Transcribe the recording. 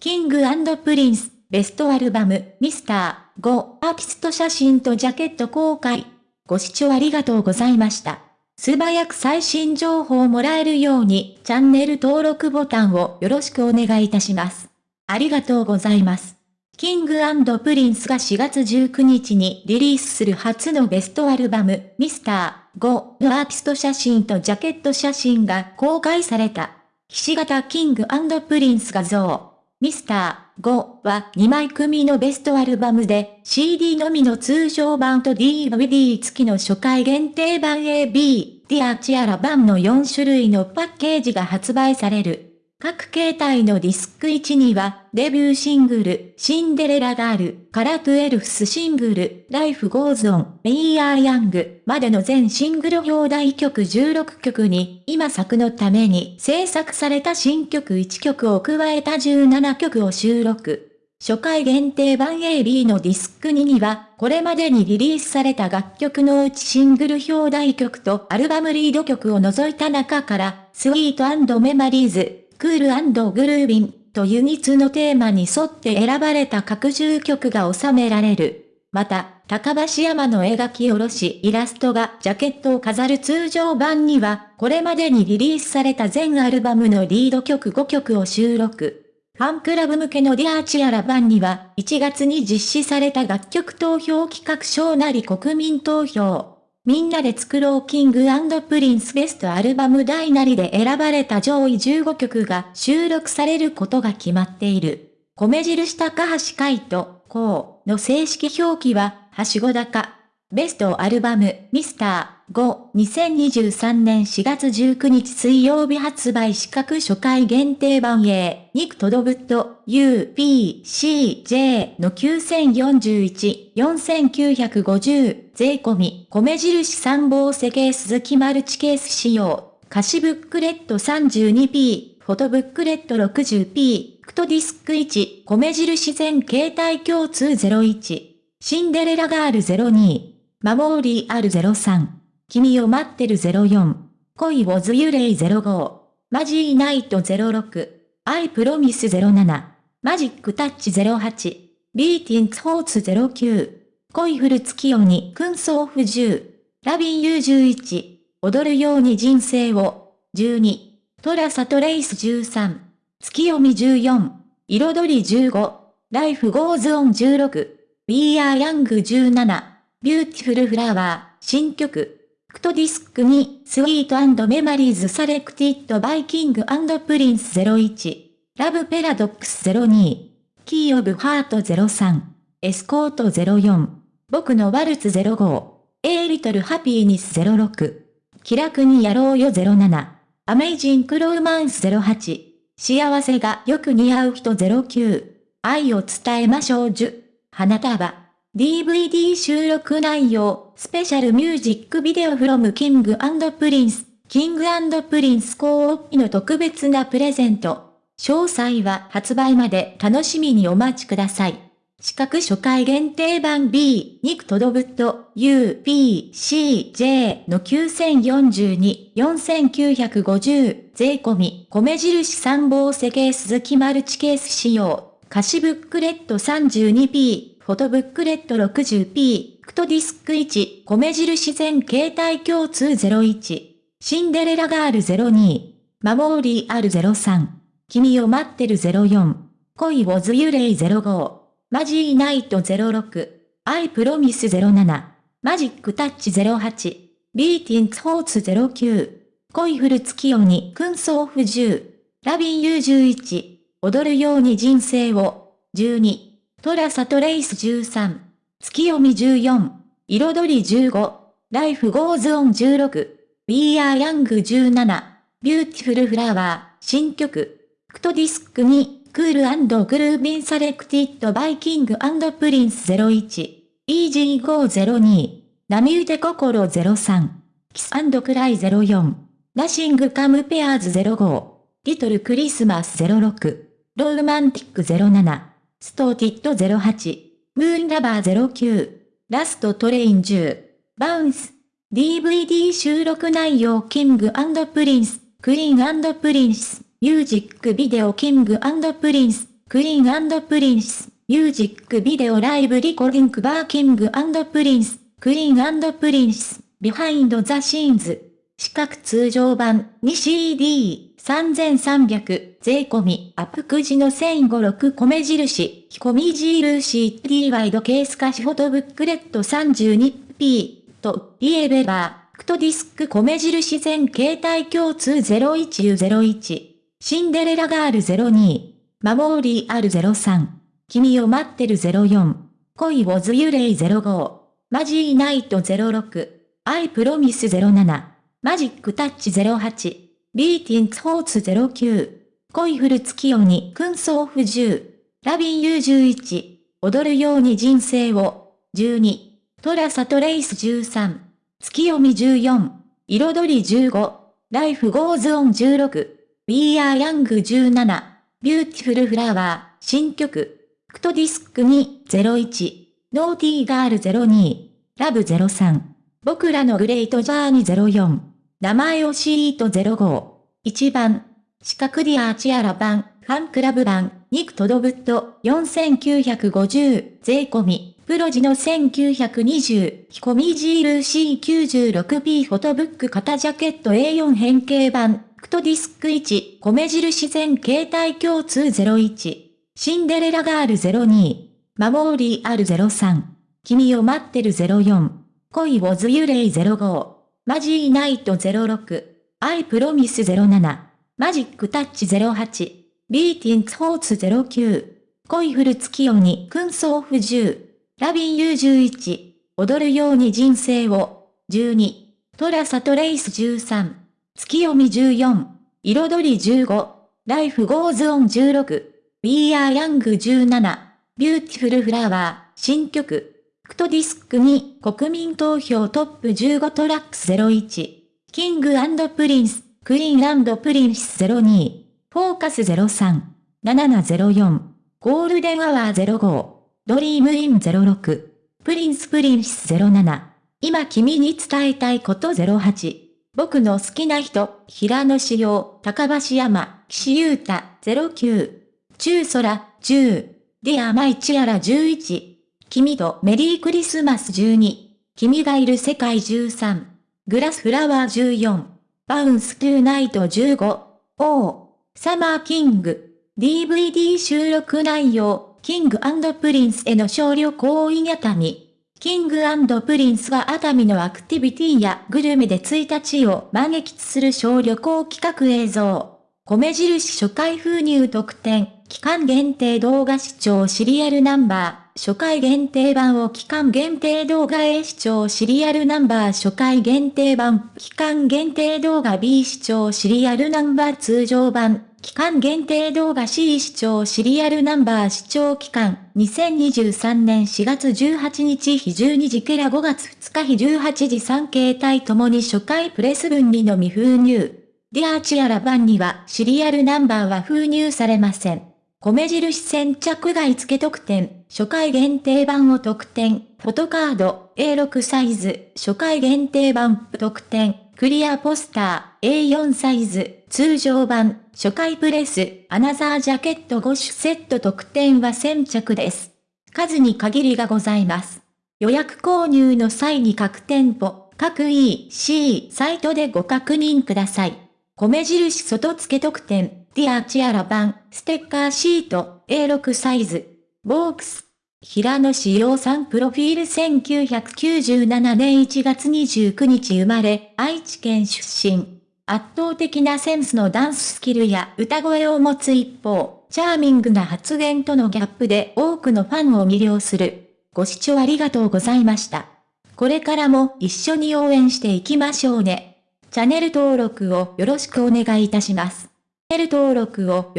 King Prince、ベストアルバム、ミスター、5、アーティスト写真とジャケット公開。ご視聴ありがとうございました。素早く最新情報をもらえるように、チャンネル登録ボタンをよろしくお願いいたします。ありがとうございます。 King Prince が4月19日にリリースする初のベストアルバム、ミスター5のアーティスト写真とジャケット写真が公開された。ひし形 King Prince 画像。ミスター5は2枚組のベストアルバムで CD のみの通常版と DVD 付きの初回限定版 AB、 Dear Tiara 版の4種類のパッケージが発売される。各形態のディスク1には、デビューシングル、 Cinderella Girl、から 12th シングル、 Life goes on、We are young、までの全シングル表題曲16曲に、今作のために制作された新曲1曲を加えた17曲を収録。初回限定版 AB のディスク2には、これまでにリリースされた楽曲のうちシングル表題曲とアルバムリード曲を除いた中から、スイートメマリーズ、クールグルービンとユニツのテーマに沿って選ばれた各十曲が収められる。また、高橋山の描き下ろしイラストがジャケットを飾る通常版には、これまでにリリースされた全アルバムのリード曲5曲を収録。ファンクラブ向けのディアーチアラ版には、1月に実施された楽曲投票企画賞なり国民投票。みんなで作ろうキングプリンスベストアルバム大なりで選ばれた上位15曲が収録されることが決まっている。米印高橋海人、こうの正式表記は、はしごだか。ベストアルバム、ミスター、5、2023年4月19日水曜日発売資格初回限定版 A、ニクトドブット、U、P、C、J の9041、4950、税込み、米印参謀世ケース好きマルチケース仕様、歌詞ブックレット 32P、フォトブックレット 60P、クトディスク1、米印全形態共通01、 Cinderella Girl 02、 Memorial 03。君を待ってる04。恋わずらい05。 Mazy Night 06。 I promise 07。 Magic Touch 08。 Beating Hearts 09。恋降る月夜に君想ふ10。Lovin' U 11。踊るように人生を。12。 Trace Trace 13。月読み14。彩り15。 Life goes on 16。We are young 17。 Beautiful Flower、新曲。クトディスク2、 Sweet Memories selected by King Prince 01、 Love Paradox 02、 Key of Heart 03、エスコート04、僕のワルツ05、 A Little Happiness 06、気楽にやろうよ07、 Amazing Romance 08、幸せがよく似合う人09、愛を伝えましょう10、花束。DVD 収録内容、 Special Music Video from King Prince、King Prince コーの特別なプレゼント。詳細は発売まで楽しみにお待ちください。四角初回限定版 B、肉とどぶと U、P、C、J の9042、4950、税込み、米印参謀世ケース好きマルチケース仕様、歌詞ブックレット 32P、フォトブックレット 60p、クトディスク1、米印全携帯共通01、シンデレラガール02、マモーリー R03、君を待ってる04、恋わずらい05、 Mazy Night 06、 I promise 07、 Magic Touch 08、 Beating Hearts 09、恋降る月夜に君想ふ10、 Lovin' U 11、踊るように人生を、12、 Trace Trace 13、月読み14、彩り15、 Life goes on 16、We are young 17、 Beautiful Flower、新曲、クトディスク2、 Cool Groovin' selected by King Prince 01、 Easy Go 02、波打て心03、 Kiss Cry 04、 Nothing compares 05、 Little Christmas 06、 Romantic 07、 Started 08、 Moon Lover 09、ラストトレイン10、バウンス、DVD 収録内容キングプリンス、クイーンプリンス、ミュージックビデオキングプリンス、クイーンプリンス、ミュージックビデオライブリコリンクバーキングプリンス、クイーンプリンス、ビハインドザシーンズ。四角通常版。2CD 3300税込みアップくじの1056米印、ひこみ印 T ワイドケース化しフォトブックレット 32P とリエベラー、クトディスク米印全携帯共通 01U01 Cinderella Girl 02 Memorial 03 君を待ってる04恋をズユレイ05マジーナイト06アイプロミス07マジックタッチ08、ビーティンツホーツ09、恋フル月鬼君相不10、ラビン U11、踊るように人生を、12、 Trace Trace 13、月読み14、彩り15、ライフゴーズオン16、We are Young 17、ビューティフルフラワー、新曲、クトディスク201、ノーティーガール02、ラブ03、僕らのグレートジャーニー04、名前をシート05。1番。四角ディアーチアラ版、ファンクラブ版、ニクトドブット、4950、税込み、プロジの1920、ヒコミジール C96P フォトブック型ジャケット A4 変形版、クトディスク1、米印全携帯共通01、Cinderella Girl 02、Memorial 03、君を待ってる04、恋わずらい05。Mazy Night 06、I promise 07、Magic Touch 08、Beating Hearts 09、恋降る月夜に。君想ふ10、Lovin' U 11、踊るように人生を、12、 Trace Trace 13、月読み14、彩り15、 Life goes on 16、We are Young 17、 Beautiful Flower、新曲、クトディスク2国民投票トップ15 Tracks 01 King Prince Queen Prince 02 Focus 03 7704 Golden Hour 05 Dream in 06 Prince Princess 07今君に伝えたいこと08僕の好きな人、平野紫耀、高橋海人、岸優太、09。中空、10。 Dear My Tiara 11。君とメリークリスマス12。君がいる世界13。 Glass Flower 14。Bounce To Night 15。Oh。Summer King。DVD 収録内容。 King & Prince への小旅行 in 熱海。King & Prince は熱海のアクティビティやグルメで1日を満喫する小旅行企画映像。米印初回封入特典、期間限定動画視聴シリアルナンバー。初回限定版を期間限定動画 A 視聴シリアルナンバー初回限定版、期間限定動画 B 視聴シリアルナンバー通常版、期間限定動画 C 視聴シリアルナンバー視聴期間、2023年4月18日日12時から5月2日日18時3形態ともに初回プレス分にのみ封入。ディアーチアラ版にはシリアルナンバーは封入されません。米印先着外付特典、初回限定版を特典、フォトカード A6 サイズ、初回限定版特典、クリアポスター A4 サイズ、通常版、初回プレス、アナザージャケット5種セット特典は先着です。数に限りがございます。予約購入の際に各店舗、各 EC サイトでご確認ください。米印外付特典、 Dear Tiara 版、ステッカーシート、A6 サイズ、ボークス。平野紫耀さんプロフィール1997年1月29日生まれ、愛知県出身。圧倒的なセンスのダンススキルや歌声を持つ一方、チャーミングな発言とのギャップで多くのファンを魅了する。ご視聴ありがとうございました。これからも一緒に応援していきましょうね。チャンネル登録をよろしくお願いいたします。ネル登録を